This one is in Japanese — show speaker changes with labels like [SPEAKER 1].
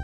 [SPEAKER 1] えっ